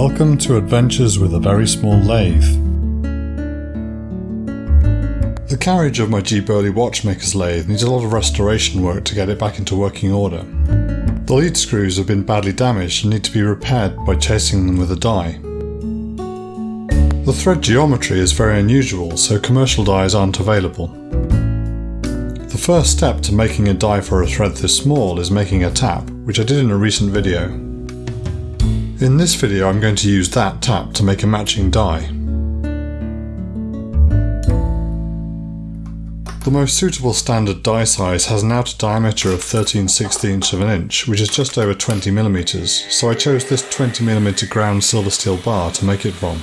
Welcome to Adventures with a Very Small Lathe. The carriage of my Jeep Early Watchmaker's lathe needs a lot of restoration work to get it back into working order. The lead screws have been badly damaged and need to be repaired by chasing them with a die. The thread geometry is very unusual, so commercial dies aren't available. The first step to making a die for a thread this small is making a tap, which I did in a recent video. In this video I'm going to use that tap to make a matching die. The most suitable standard die size has an outer diameter of 13 16 of an inch, which is just over 20mm, so I chose this 20mm ground silver steel bar to make it from.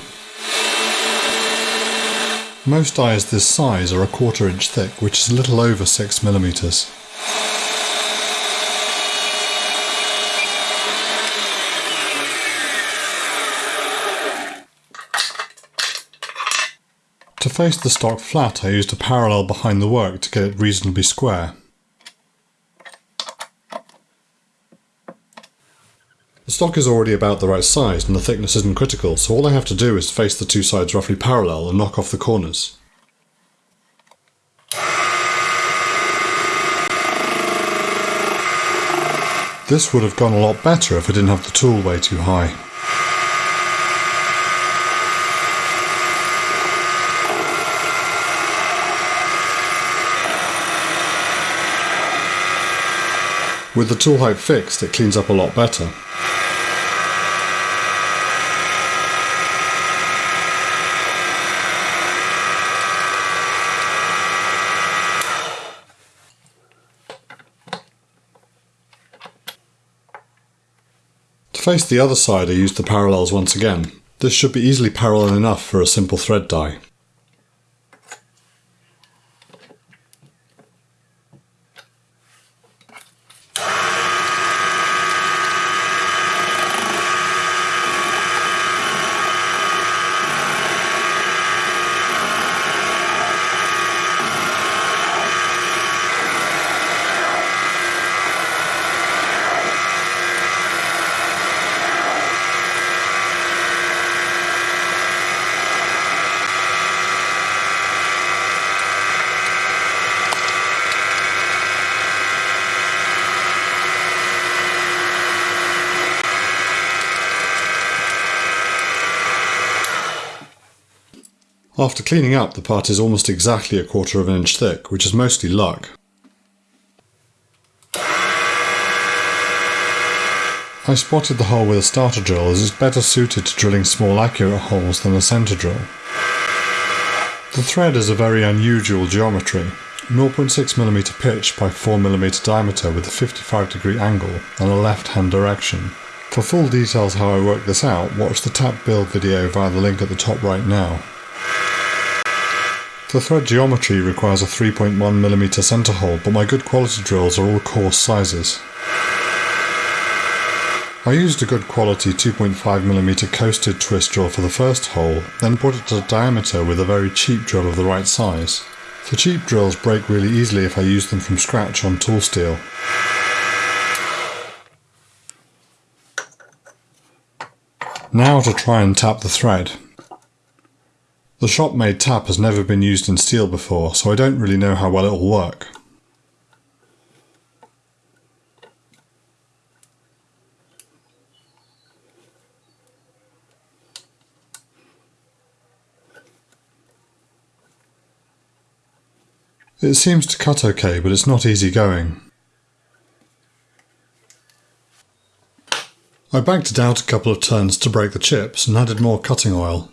Most dies this size are a quarter inch thick, which is a little over 6mm. Face the stock flat I used a parallel behind the work to get it reasonably square. The stock is already about the right size and the thickness isn't critical, so all I have to do is face the two sides roughly parallel and knock off the corners. This would have gone a lot better if I didn't have the tool way too high. With the tool height fixed, it cleans up a lot better. To face the other side I used the parallels once again. This should be easily parallel enough for a simple thread die. After cleaning up, the part is almost exactly a quarter of an inch thick, which is mostly luck. I spotted the hole with a starter drill as it's better suited to drilling small accurate holes than a centre drill. The thread is a very unusual geometry, 0.6mm pitch by 4mm diameter with a 55 degree angle and a left hand direction. For full details how I work this out, watch the tap build video via the link at the top right now. The thread geometry requires a 3.1mm centre hole, but my good quality drills are all coarse sizes. I used a good quality 2.5mm coasted twist drill for the first hole, then put it to diameter with a very cheap drill of the right size. The cheap drills break really easily if I use them from scratch on tool steel. Now to try and tap the thread. The shop-made tap has never been used in steel before, so I don't really know how well it will work. It seems to cut okay, but it's not easy going. I backed it out a couple of turns to break the chips and added more cutting oil.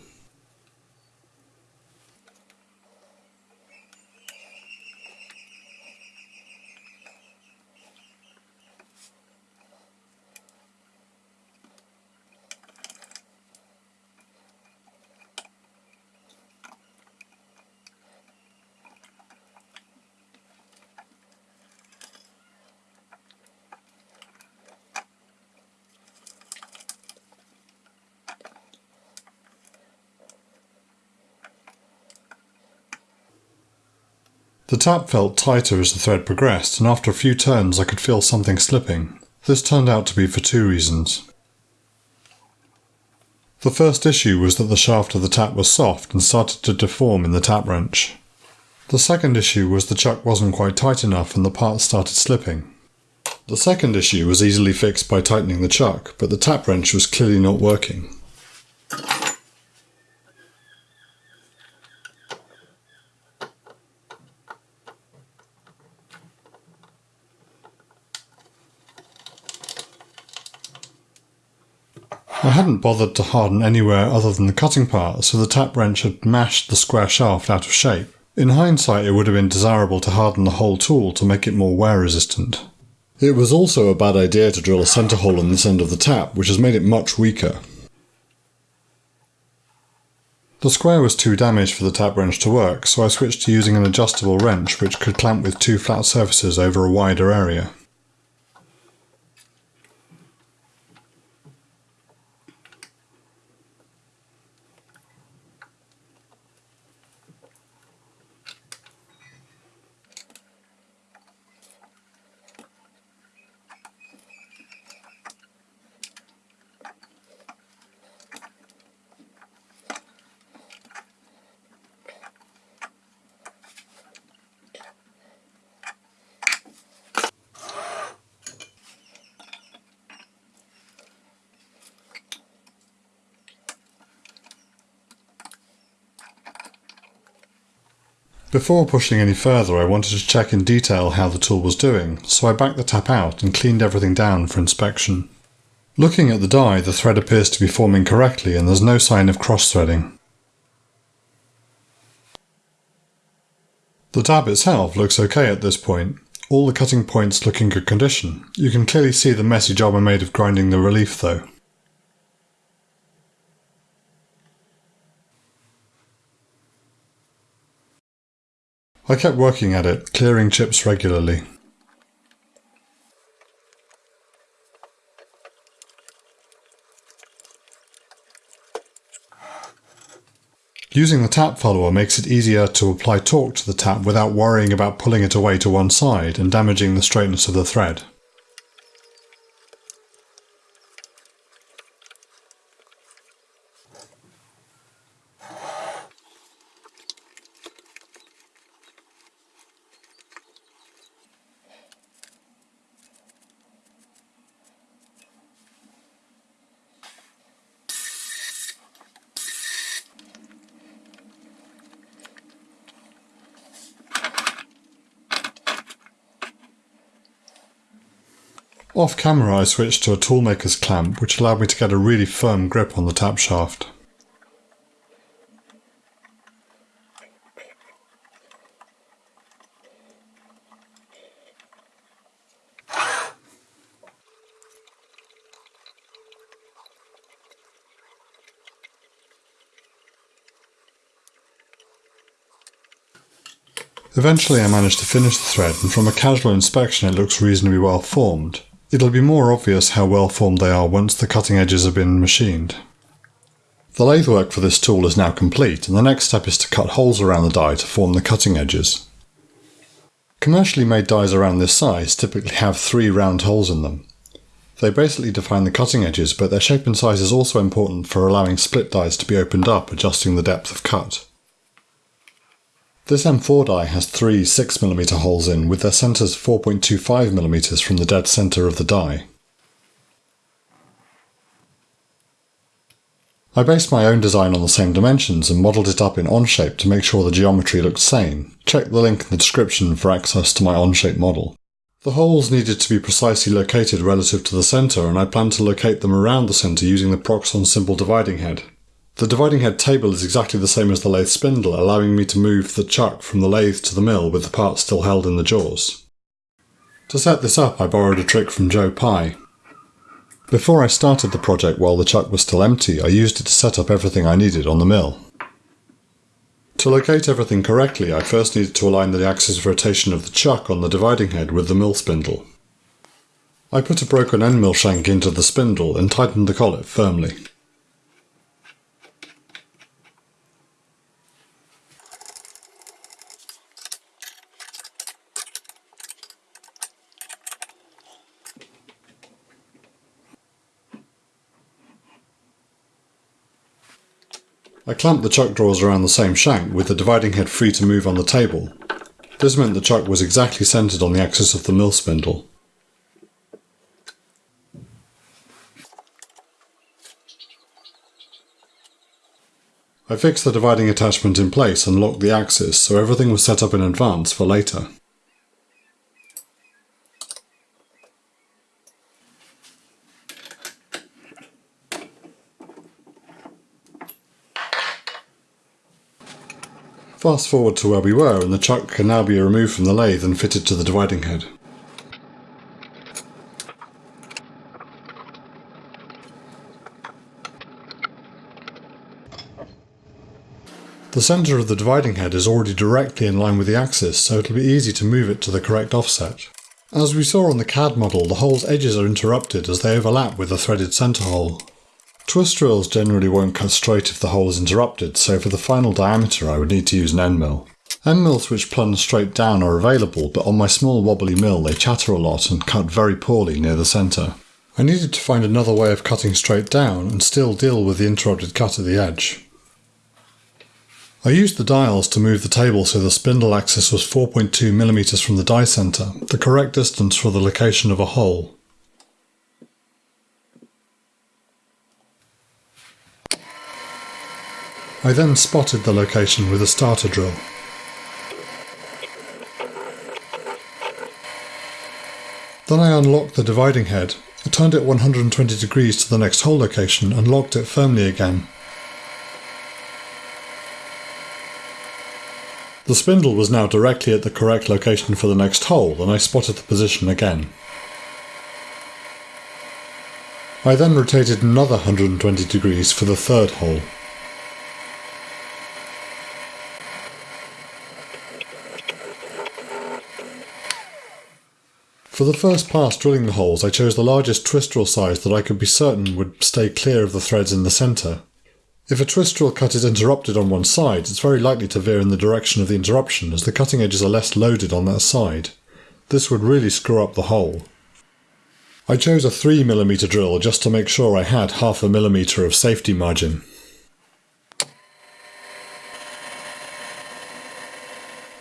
The tap felt tighter as the thread progressed, and after a few turns I could feel something slipping. This turned out to be for two reasons. The first issue was that the shaft of the tap was soft and started to deform in the tap wrench. The second issue was the chuck wasn't quite tight enough and the parts started slipping. The second issue was easily fixed by tightening the chuck, but the tap wrench was clearly not working. I hadn't bothered to harden anywhere other than the cutting part, so the tap wrench had mashed the square shaft out of shape. In hindsight, it would have been desirable to harden the whole tool to make it more wear resistant. It was also a bad idea to drill a centre hole in this end of the tap, which has made it much weaker. The square was too damaged for the tap wrench to work, so I switched to using an adjustable wrench which could clamp with two flat surfaces over a wider area. Before pushing any further I wanted to check in detail how the tool was doing, so I backed the tap out and cleaned everything down for inspection. Looking at the die, the thread appears to be forming correctly and there's no sign of cross-threading. The tab itself looks okay at this point, all the cutting points look in good condition. You can clearly see the messy job I made of grinding the relief though. I kept working at it, clearing chips regularly. Using the tap follower makes it easier to apply torque to the tap without worrying about pulling it away to one side and damaging the straightness of the thread. Off camera I switched to a toolmaker's clamp which allowed me to get a really firm grip on the tap shaft. Eventually I managed to finish the thread and from a casual inspection it looks reasonably well formed. It'll be more obvious how well formed they are once the cutting edges have been machined. The lathe work for this tool is now complete and the next step is to cut holes around the die to form the cutting edges. Commercially made dies around this size typically have three round holes in them. They basically define the cutting edges but their shape and size is also important for allowing split dies to be opened up adjusting the depth of cut. This M4 die has three 6mm holes in with their centres 4.25mm from the dead centre of the die. I based my own design on the same dimensions and modelled it up in Onshape to make sure the geometry looked sane. Check the link in the description for access to my Onshape model. The holes needed to be precisely located relative to the centre and I plan to locate them around the centre using the Proxxon simple dividing head. The dividing head table is exactly the same as the lathe spindle, allowing me to move the chuck from the lathe to the mill with the parts still held in the jaws. To set this up I borrowed a trick from Joe Pye. Before I started the project while the chuck was still empty, I used it to set up everything I needed on the mill. To locate everything correctly, I first needed to align the axis of rotation of the chuck on the dividing head with the mill spindle. I put a broken end mill shank into the spindle and tightened the collet firmly. I clamped the chuck drawers around the same shank with the dividing head free to move on the table. This meant the chuck was exactly centred on the axis of the mill spindle. I fixed the dividing attachment in place and locked the axis so everything was set up in advance for later. Fast forward to where we were and the chuck can now be removed from the lathe and fitted to the dividing head. The centre of the dividing head is already directly in line with the axis, so it'll be easy to move it to the correct offset. As we saw on the CAD model, the hole's edges are interrupted as they overlap with the threaded centre hole. Twist drills generally won't cut straight if the hole is interrupted, so for the final diameter I would need to use an end mill. End mills which plunge straight down are available, but on my small wobbly mill they chatter a lot and cut very poorly near the centre. I needed to find another way of cutting straight down and still deal with the interrupted cut at the edge. I used the dials to move the table so the spindle axis was 4.2mm from the die centre, the correct distance for the location of a hole. I then spotted the location with a starter drill. Then I unlocked the dividing head, turned it 120 degrees to the next hole location and locked it firmly again. The spindle was now directly at the correct location for the next hole and I spotted the position again. I then rotated another 120 degrees for the third hole. For the first pass drilling the holes I chose the largest twist drill size that I could be certain would stay clear of the threads in the centre. If a twist drill cut is interrupted on one side, it's very likely to veer in the direction of the interruption as the cutting edges are less loaded on that side. This would really screw up the hole. I chose a 3mm drill just to make sure I had half a millimetre of safety margin.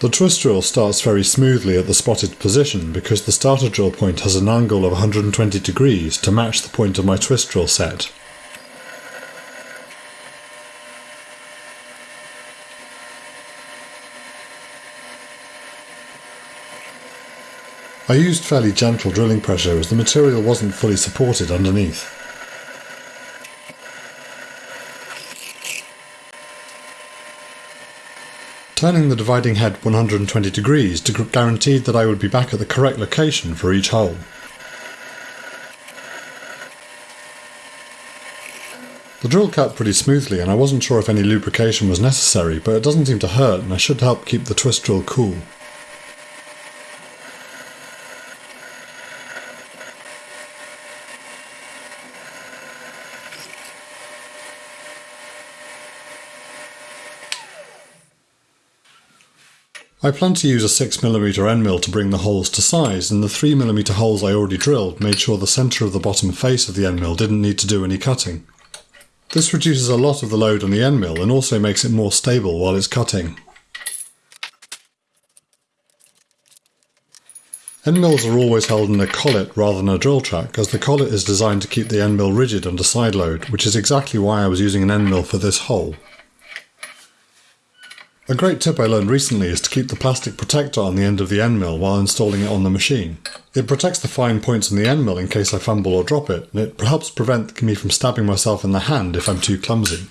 The twist drill starts very smoothly at the spotted position because the starter drill point has an angle of 120 degrees to match the point of my twist drill set. I used fairly gentle drilling pressure as the material wasn't fully supported underneath. Turning the dividing head 120 degrees to guaranteed that I would be back at the correct location for each hole. The drill cut pretty smoothly and I wasn't sure if any lubrication was necessary, but it doesn't seem to hurt and I should help keep the twist drill cool. I plan to use a 6mm end mill to bring the holes to size, and the 3mm holes I already drilled made sure the centre of the bottom face of the end mill didn't need to do any cutting. This reduces a lot of the load on the end mill and also makes it more stable while it's cutting. End mills are always held in a collet rather than a drill track, as the collet is designed to keep the end mill rigid under side load, which is exactly why I was using an end mill for this hole. A great tip I learned recently is to keep the plastic protector on the end of the end mill while installing it on the machine. It protects the fine points on the end mill in case I fumble or drop it, and it helps prevent me from stabbing myself in the hand if I'm too clumsy.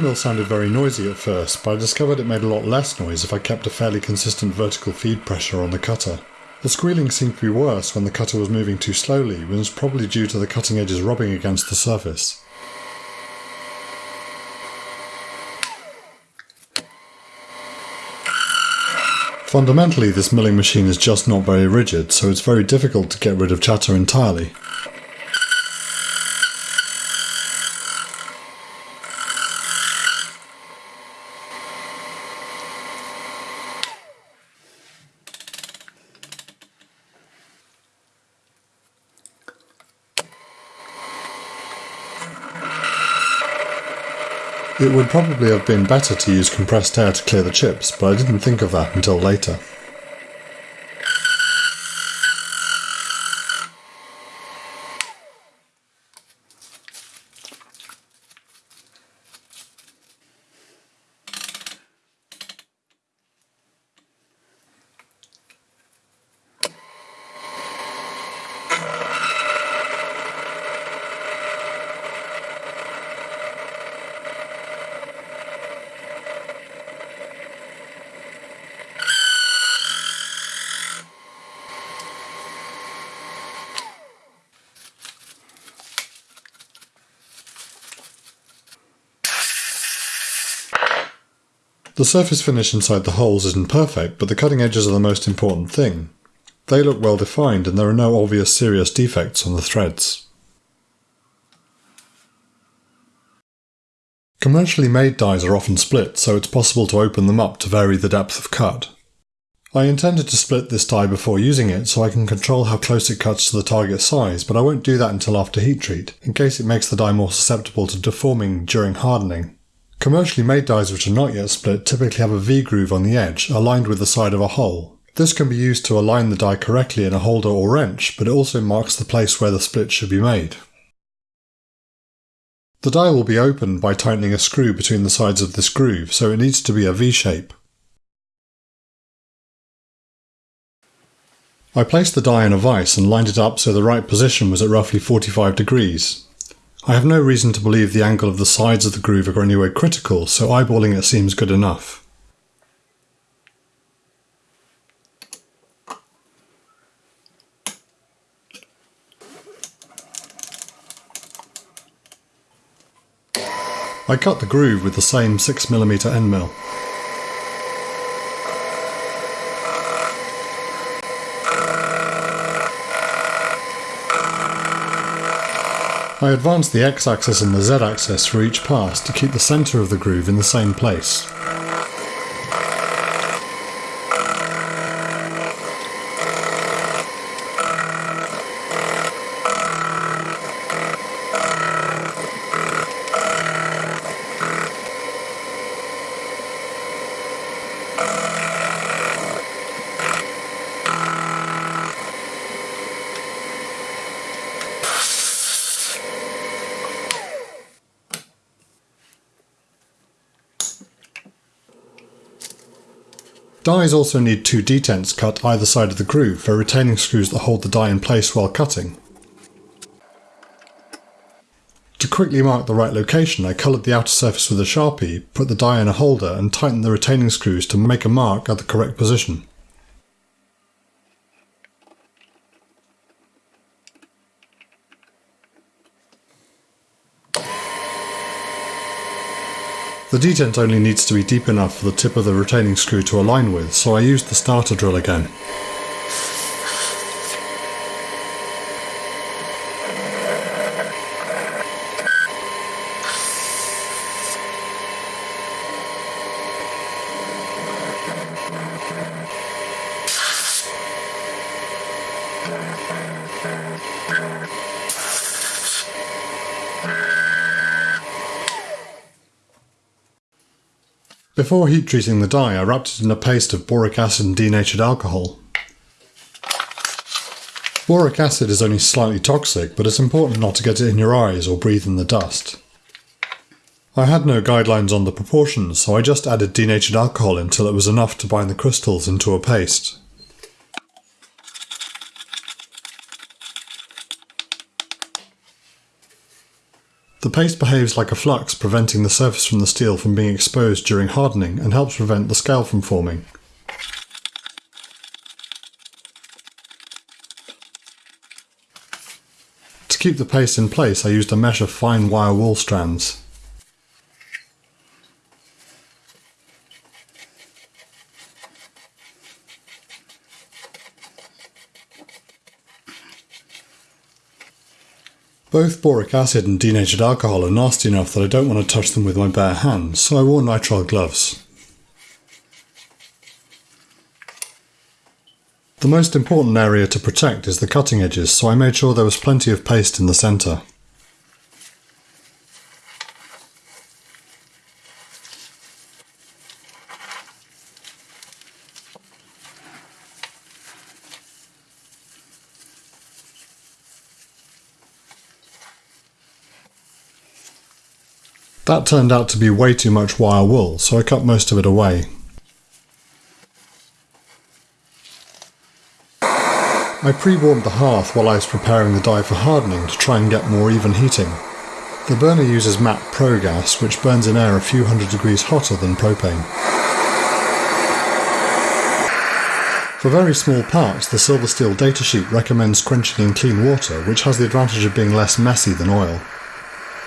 Mill sounded very noisy at first, but I discovered it made a lot less noise if I kept a fairly consistent vertical feed pressure on the cutter. The squealing seemed to be worse when the cutter was moving too slowly, which was probably due to the cutting edges rubbing against the surface. Fundamentally, this milling machine is just not very rigid, so it's very difficult to get rid of chatter entirely. It would probably have been better to use compressed air to clear the chips, but I didn't think of that until later. The surface finish inside the holes isn't perfect, but the cutting edges are the most important thing. They look well defined and there are no obvious serious defects on the threads. Commercially made dies are often split, so it's possible to open them up to vary the depth of cut. I intended to split this die before using it so I can control how close it cuts to the target size, but I won't do that until after heat treat, in case it makes the die more susceptible to deforming during hardening. Commercially made dies which are not yet split typically have a V-groove on the edge, aligned with the side of a hole. This can be used to align the die correctly in a holder or wrench, but it also marks the place where the split should be made. The die will be opened by tightening a screw between the sides of this groove, so it needs to be a V-shape. I placed the die in a vise and lined it up so the right position was at roughly 45 degrees. I have no reason to believe the angle of the sides of the groove are anywhere critical, so eyeballing it seems good enough. I cut the groove with the same 6mm end mill. I advance the x-axis and the z-axis for each pass to keep the centre of the groove in the same place. Dies also need two detents cut either side of the groove for retaining screws that hold the die in place while cutting. To quickly mark the right location, I coloured the outer surface with a sharpie, put the die in a holder and tightened the retaining screws to make a mark at the correct position. The detent only needs to be deep enough for the tip of the retaining screw to align with, so I used the starter drill again. Before heat treating the die, I wrapped it in a paste of boric acid and denatured alcohol. Boric acid is only slightly toxic, but it's important not to get it in your eyes or breathe in the dust. I had no guidelines on the proportions, so I just added denatured alcohol until it was enough to bind the crystals into a paste. The paste behaves like a flux, preventing the surface from the steel from being exposed during hardening and helps prevent the scale from forming. To keep the paste in place I used a mesh of fine wire wool strands. Both boric acid and denatured alcohol are nasty enough that I don't want to touch them with my bare hands, so I wore nitrile gloves. The most important area to protect is the cutting edges, so I made sure there was plenty of paste in the centre. That turned out to be way too much wire wool, so I cut most of it away. I pre-warmed the hearth while I was preparing the die for hardening to try and get more even heating. The burner uses MAP Pro gas, which burns in air a few hundred degrees hotter than propane. For very small parts, the Silver Steel datasheet recommends quenching in clean water, which has the advantage of being less messy than oil.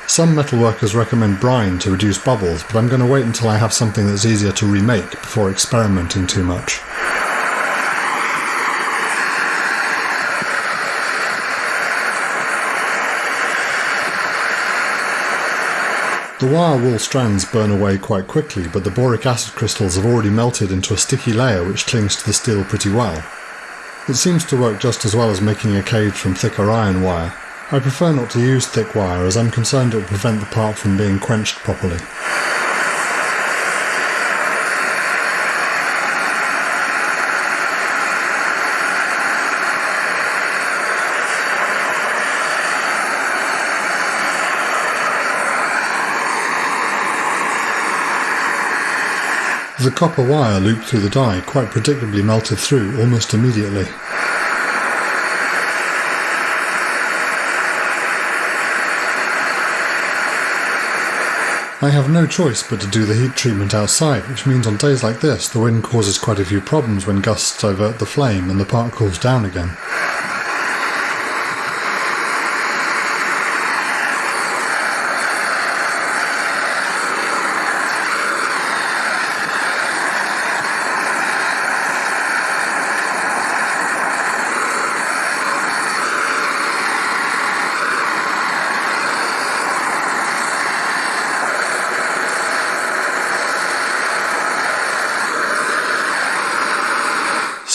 Some metalworkers recommend brine to reduce bubbles, but I'm going to wait until I have something that's easier to remake before experimenting too much. The wire wool strands burn away quite quickly, but the boric acid crystals have already melted into a sticky layer which clings to the steel pretty well. It seems to work just as well as making a cage from thicker iron wire, I prefer not to use thick wire as I'm concerned it will prevent the part from being quenched properly. The copper wire looped through the die quite predictably melted through almost immediately. I have no choice but to do the heat treatment outside, which means on days like this the wind causes quite a few problems when gusts divert the flame and the part cools down again.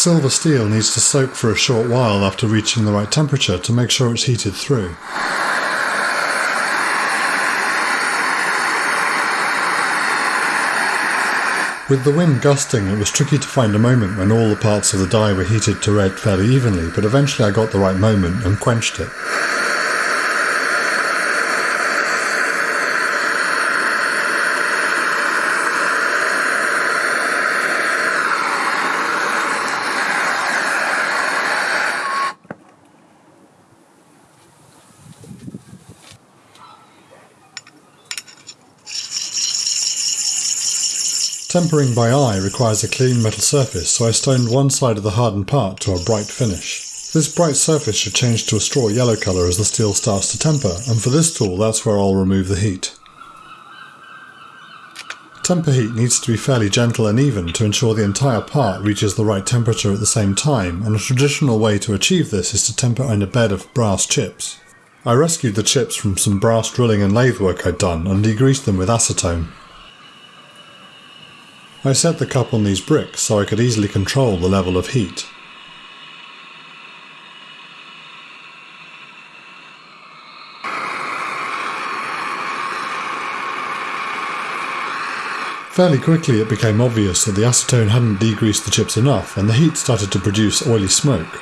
Silver steel needs to soak for a short while after reaching the right temperature to make sure it's heated through. With the wind gusting, it was tricky to find a moment when all the parts of the die were heated to red fairly evenly, but eventually I got the right moment and quenched it. Tempering by eye requires a clean metal surface, so I stoned one side of the hardened part to a bright finish. This bright surface should change to a straw yellow colour as the steel starts to temper, and for this tool that's where I'll remove the heat. Temper heat needs to be fairly gentle and even to ensure the entire part reaches the right temperature at the same time, and a traditional way to achieve this is to temper in a bed of brass chips. I rescued the chips from some brass drilling and lathe work I'd done and degreased them with acetone. I set the cup on these bricks so I could easily control the level of heat. Fairly quickly it became obvious that the acetone hadn't degreased the chips enough and the heat started to produce oily smoke.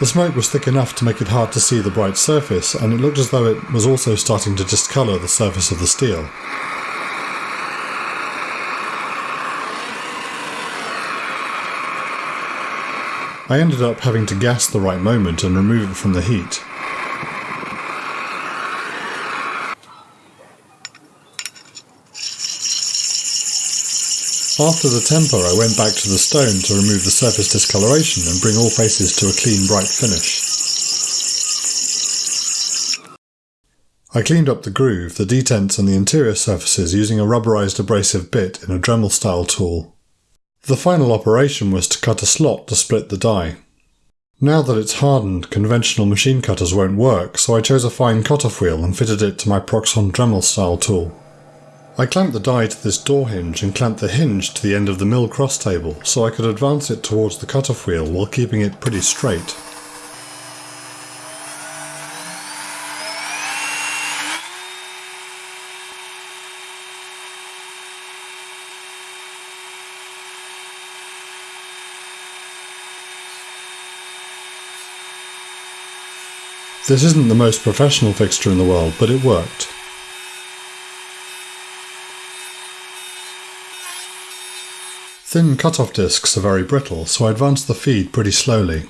The smoke was thick enough to make it hard to see the bright surface, and it looked as though it was also starting to discolour the surface of the steel. I ended up having to guess the right moment and remove it from the heat. After the temper I went back to the stone to remove the surface discoloration and bring all faces to a clean bright finish. I cleaned up the groove, the detents and the interior surfaces using a rubberized abrasive bit in a Dremel style tool. The final operation was to cut a slot to split the die. Now that it's hardened, conventional machine cutters won't work, so I chose a fine cutoff wheel and fitted it to my Proxxon Dremel style tool. I clamped the die to this door hinge and clamped the hinge to the end of the mill cross table so I could advance it towards the cutoff wheel while keeping it pretty straight. This isn't the most professional fixture in the world, but it worked. Thin cut-off discs are very brittle, so I advanced the feed pretty slowly.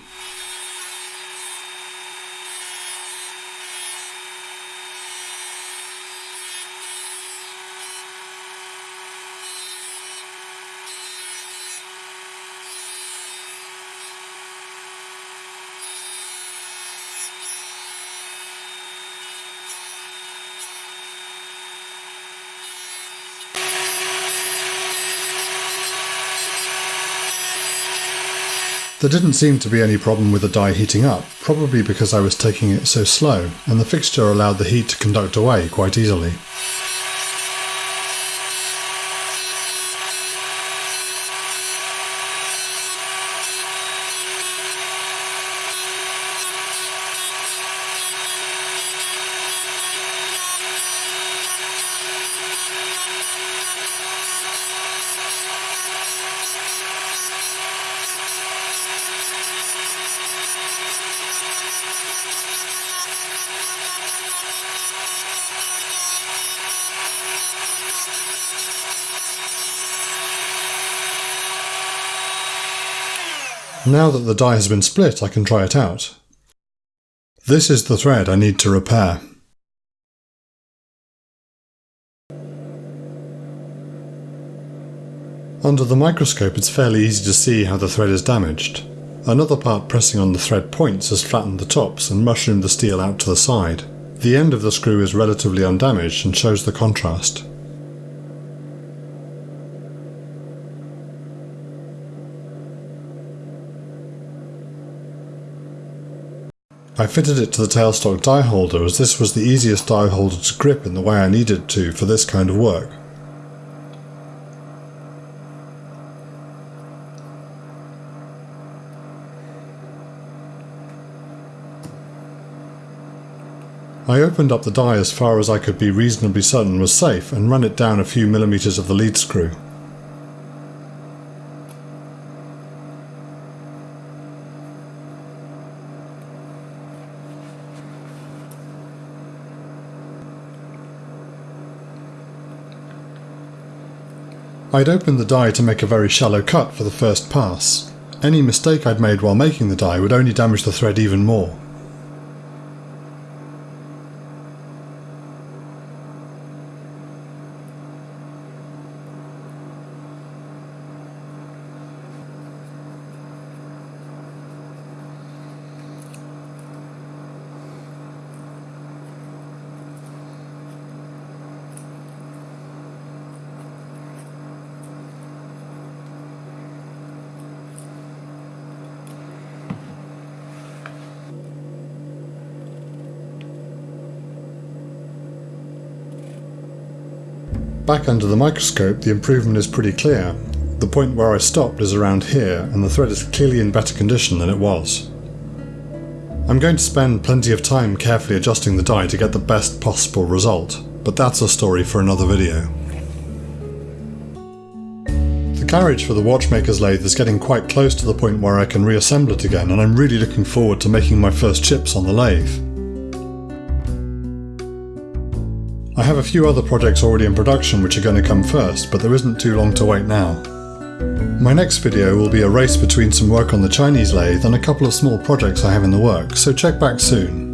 There didn't seem to be any problem with the die heating up, probably because I was taking it so slow, and the fixture allowed the heat to conduct away quite easily. Now that the die has been split, I can try it out. This is the thread I need to repair. Under the microscope it's fairly easy to see how the thread is damaged. Another part pressing on the thread points has flattened the tops and mushroomed the steel out to the side. The end of the screw is relatively undamaged and shows the contrast. I fitted it to the tailstock die holder as this was the easiest die holder to grip in the way I needed to for this kind of work. I opened up the die as far as I could be reasonably certain was safe and ran it down a few millimetres of the lead screw. I'd opened the die to make a very shallow cut for the first pass. Any mistake I'd made while making the die would only damage the thread even more. Back under the microscope the improvement is pretty clear. The point where I stopped is around here and the thread is clearly in better condition than it was. I'm going to spend plenty of time carefully adjusting the die to get the best possible result, but that's a story for another video. The carriage for the watchmaker's lathe is getting quite close to the point where I can reassemble it again and I'm really looking forward to making my first chips on the lathe. I have a few other projects already in production which are going to come first, but there isn't too long to wait now. My next video will be a race between some work on the Chinese lathe and a couple of small projects I have in the works, so check back soon.